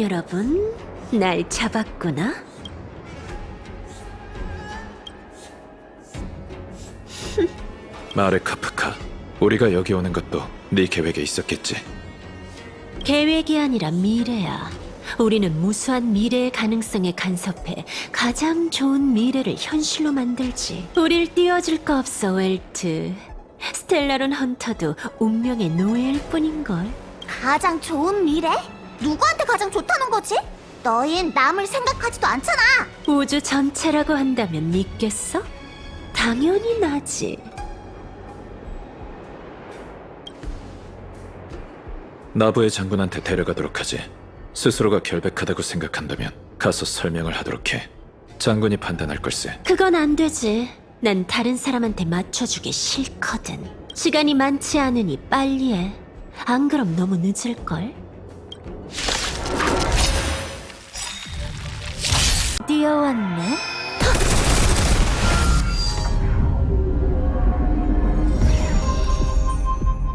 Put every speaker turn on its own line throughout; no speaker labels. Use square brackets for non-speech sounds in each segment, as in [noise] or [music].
여러분, 날 잡았구나. [laughs]
마르 카프카, 우리가 여기 오는 것도 네 계획에 있었겠지.
계획이 아니라 미래야. 우리는 무수한 미래의 가능성에 간섭해 가장 좋은 미래를 현실로 만들지. 우릴 띄워줄 거 없어, 웰트. 스텔라론 헌터도 운명의 노예일 뿐인걸.
가장 좋은 미래? 누구한테 가장 좋다는 거지? 너흰 남을 생각하지도 않잖아.
우주 전체라고 한다면 믿겠어? 당연히 나지.
나부의 장군한테 데려가도록 하지. 스스로가 결백하다고 생각한다면 가서 설명을 하도록 해. 장군이 판단할 걸세.
그건 안 되지. 난 다른 사람한테 맞춰주기 싫거든. 시간이 많지 않으니 빨리 해. 안 그럼 너무 늦을걸? 뛰어왔네?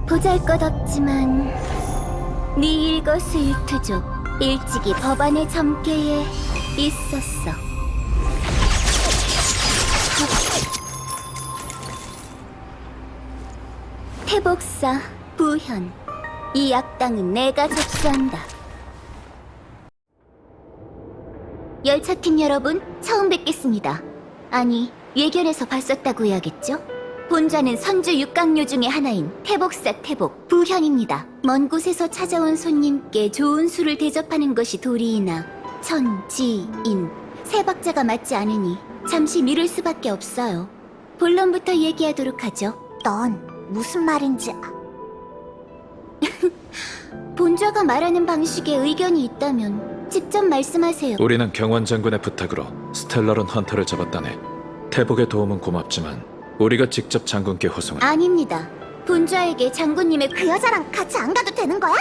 보잘것없지만 네 일거수일투족 일찍이 법안의 점괘에 있었어. 태복사 부현 이 악당은 내가 접수한다. 열차팀 여러분 처음 뵙겠습니다. 아니 예견에서 봤었다고 해야겠죠? 본좌는 선주 육강료 중의 하나인 태복사 태복 부현입니다. 먼 곳에서 찾아온 손님께 좋은 술을 대접하는 것이 도리이나 천 지 인 세 박자가 맞지 않으니 잠시 미룰 수밖에 없어요. 본론부터 얘기하도록 하죠. 넌 무슨 말인지 [laughs] 본좌가 말하는 방식에 의견이 있다면 직접 말씀하세요.
우리는 경원 장군의 부탁으로 스텔라론 헌터를 잡았다네. 태복의 도움은 고맙지만 우리가 직접 장군께 호송한
아닙니다. 본좌에게 장군님의 그 여자랑 같이 안 가도 되는 거야?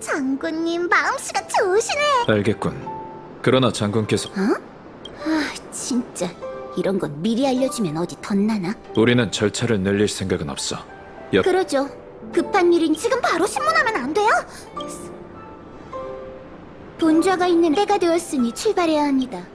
장군님 마음씨가 좋으시네.
알겠군. 그러나 장군께서
아, 진짜 이런 건 미리 알려주면 어디 덧나나?
우리는 절차를 늘릴 생각은 없어. 옆
그러죠. 급한 일인 지금 바로 신문하면 안 본좌가 있는 때가 되었으니 출발해야 합니다.